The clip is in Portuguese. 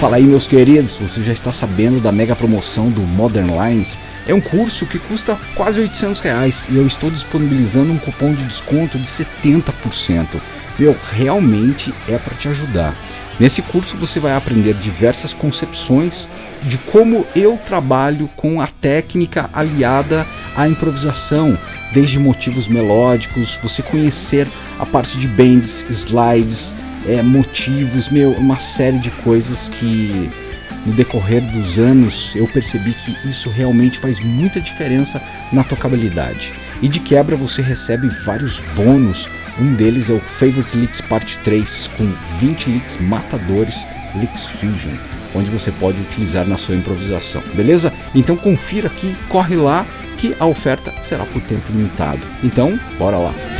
Fala aí meus queridos, você já está sabendo da mega promoção do Modern Lines? É um curso que custa quase 800 reais e eu estou disponibilizando um cupom de desconto de 70%. Meu, realmente é para te ajudar. Nesse curso você vai aprender diversas concepções de como eu trabalho com a técnica aliada à improvisação, desde motivos melódicos, você conhecer a parte de bends, slides, é, motivos, meu, uma série de coisas que no decorrer dos anos eu percebi que isso realmente faz muita diferença na tocabilidade. E de quebra você recebe vários bônus, um deles é o Favorite Licks Parte 3 com 20 licks matadores Licks Fusion, onde você pode utilizar na sua improvisação, beleza? Então confira aqui, corre lá que a oferta será por tempo limitado. Então, bora lá!